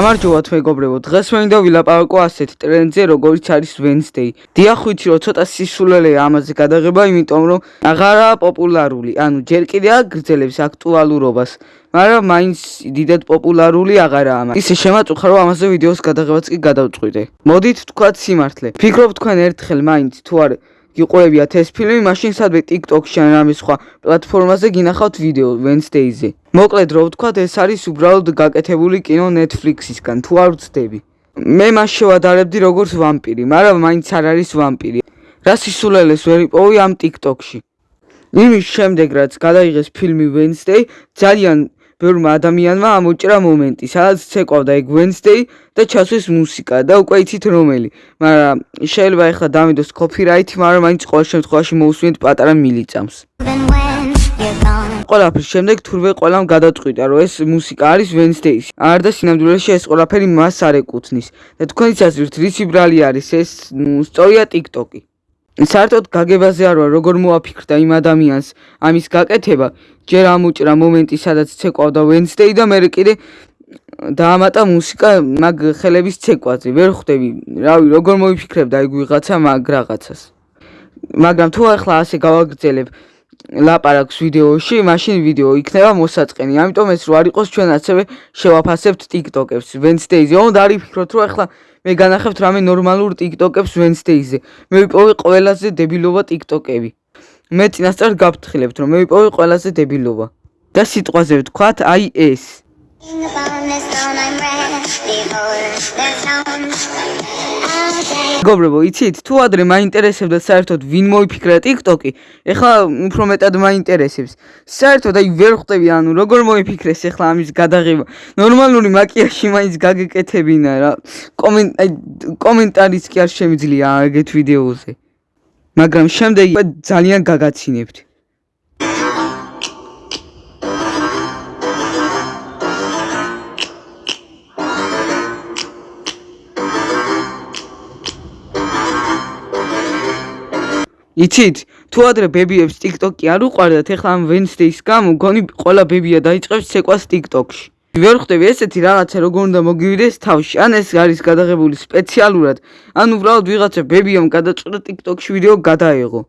გამარჯობათ მეგობრებო დღეს მინდა ვილაპარაკო ასეთ ტრენდზე როგორიც არის Wednesday. დიახ ვიცი რომ ცოტა სისულელეა ამაზე გადაღება იმიტომ რომ აღარაა პოპულარული. ანუ ჯერ კიდე აგრძელებს აქტუალურობას მაგრამ მაინც დიდად პოპულარული აღარაა ისე შემაწუხა რომ ამაზე ვიდეოს გადაღებაც კი გადავწყვიტე. მოდით თქვათ სიმართლე. ფიქრობ თქვენ ერთხელ მაინც თუ არ გიყურებიათ ეს ფილმი, მაშინ სადმე TikTok-ში ან რამე სხვა პლატფორმაზე გინახავთ ვიდეო Wednesday-ზე. მოკლედ რო ვთქვათ, ეს არის უბრალოდ გაკეთებული კინო Netflix-ისგან, თუ არ ვცდები. მე მას შევადარებდი როგორც ვამპირი, მაგრამ მაინც არ არის ვამპირი. რა სისულელეს ვერ იპოვი ამ TikTok-ში. იმის შემდეგ რაც გადაიღეს ფილმი Wednesday, ძალიან ბევრმა ადამიანმა ამოჭრა მომენტი, სადაც ცეკვავდა ეგ Wednesday და ჩასვეს მუსიკა და უკვე იცით რომელი. მაგრამ შეიძლება ეხლა დამიდოს copyright, მაგრამ მაინც ყოველ შემთხვევაში მოусვინეთ პატარა მილიწამს. ყველაფრის შემდეგ თურმე ყველამ გადაწყვიტა, რომ ეს მუსიკა არის Wednesday-ში. არ და სინამდვილეში ეს ყველაფერი მას არ ეკუთვნის. და თქვენიც ასვით რისი ბრალი არის ეს? სწორია TikTok-ი. საერთოდ გაგებაზე არ ვარ, როგორ მოაფიქრდა იმ ადამიანს ამის გაკეთება. ჯერ ამუჭრა მომენტი, სადაც ცეკვავდა Wednesday და მე კიდე დაამატა მუსიკა მაგ ხელების ცეკვაზე. ვერ ხვდები, რავი, როგორ მოიფიქრებდა ეგ ვიღაცა მაგ რაღაცას. მაგრამ თუ ახლა ასე გავაგრძელებ ლაპარაკს ვიდეოში, მაშინ ვიდეო იქნება მოსაწყენი. ამიტომ ეს რო არ იყოს ჩვენ ასევე შევაფასებთ TikTok-ებს Wednesday-ზე. უნდა არის ფიქრობთ, რომ ახლა მე განახებთ რამე ნორმალურ TikTok-ებს Wednesday-ზე. მე ვიპოვე ყველაზე დებილობა TikTok-ები. მე წინასწარ გაფრთხილებთ, რომ მე ვიპოვე ყველაზე დებილობა. და სიტყვაზე ვთქვათ, აი ეს. გობრებო, იცით, თუ ადრე მაინტერესებდა საერთოდ ვინ მოიფიქრა TikTok-ი, ეხლა უფრო მეტად მაინტერესებს. საერთოდ აი ვერ ხვდები, ანუ როგორ მოიფიქრეს ეხლა ამის გადაღება. ნორმალური მაკიაჟი მაინც გაგეკეთებინა რა. კომენტ აი კომენტარიც კი არ შემიძლია ეგეთ ვიდეოზე. მაგრამ შემდეგი ძალიან გაგაცინებთ. იცით, თუ ადრე ბებიებს TikTok-ი არ უყვარდათ, ეხლა ამ Wednesday-ის გამო გონი ყველა ბებია დაიწყებს ცეკვას TikTok-ში. ვერ ხვდები ესეთი რაღაცა როგორ უნდა მოგივიდეს თავში. ან ეს არის გადაღებული სპეციალურად, ან უბრალოდ ვიღაცა ბებიამ გადაწყვიტა TikTok-ში ვიდეო გადაეღო.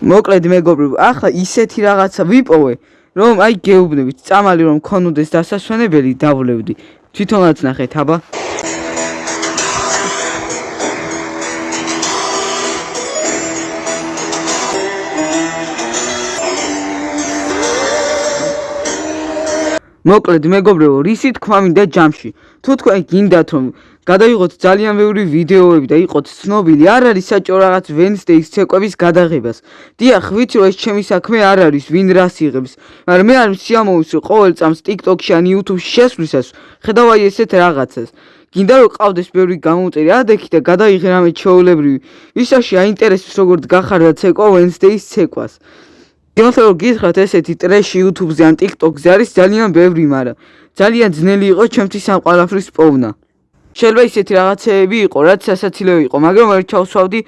მოკლედ მეგობრებო, ახლა ისეთი რაღაცა ვიპოვე, რომ აი გეუბნებით, წამალი რომ ქონოდეს დასასვენებელი, დავლევდი. თვითონაც ნახეთ, აბა. მოკლედ მეგობრებო, რისი თქვა მინდა ჯამში? თუ თქვენ გინდათ რომ გადაიღოთ ძალიან ბევრი ვიდეოები და იყოთ ცნობილი, არ არის საჭირო რაღაც Wednesday-ის ცეკვების გადაღებას. დიახ, ვიცი რომ ეს ჩემი საქმე არ არის, ვინ რას იღებს, მაგრამ მე არ სიამოვნებსი ყოველ წამს TikTok-ში ან YouTube-ში შესვლისას, ხედავ აი ესეთ რაღაცას. გინდა რომ ყავდეს ბევრი გამომწერი ადექი და გადაიღე რამე ჩაოლებრივი. ვისაში აინტერესებს როგორ გახარდა ცეკვა Wednesday-ის ცეკვას. იმას რომ გითხრათ ესეთი ტრეში YouTube-ზე ან TikTok-ზე არის ძალიან ბევრი, მაგრამ ძალიან ძნელი იყო ჩემთვის ამ ყალაფრის პოვნა. შეიძლება ისეთი რაღაცეები იყო, რაც სასაცილო იყო, მაგრამ ვერ ჩავსვავდი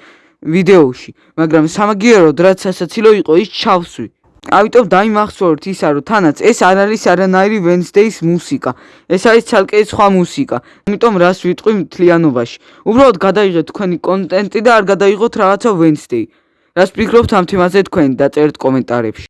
ვიდეოში, მაგრამ სამაგიეროდ რაც სასაცილო იყო, ის ჩავსვი. ამიტომ დაიმახსოვრთ ისა, რომ თანაც ეს არ არის არანაირი Wednesday-ის მუსიკა. ეს არის ცალკე სხვა მუსიკა. ამიტომ რას ვიტყვი მთლიანობაში? უბრალოდ გადაიღეთ თქვენი კონტენტი და არ გადაიღოთ რაღაცა Wednesday. რას ფიქრობთ ამ თემაზე თქვენ დაწერთ კომენტარებში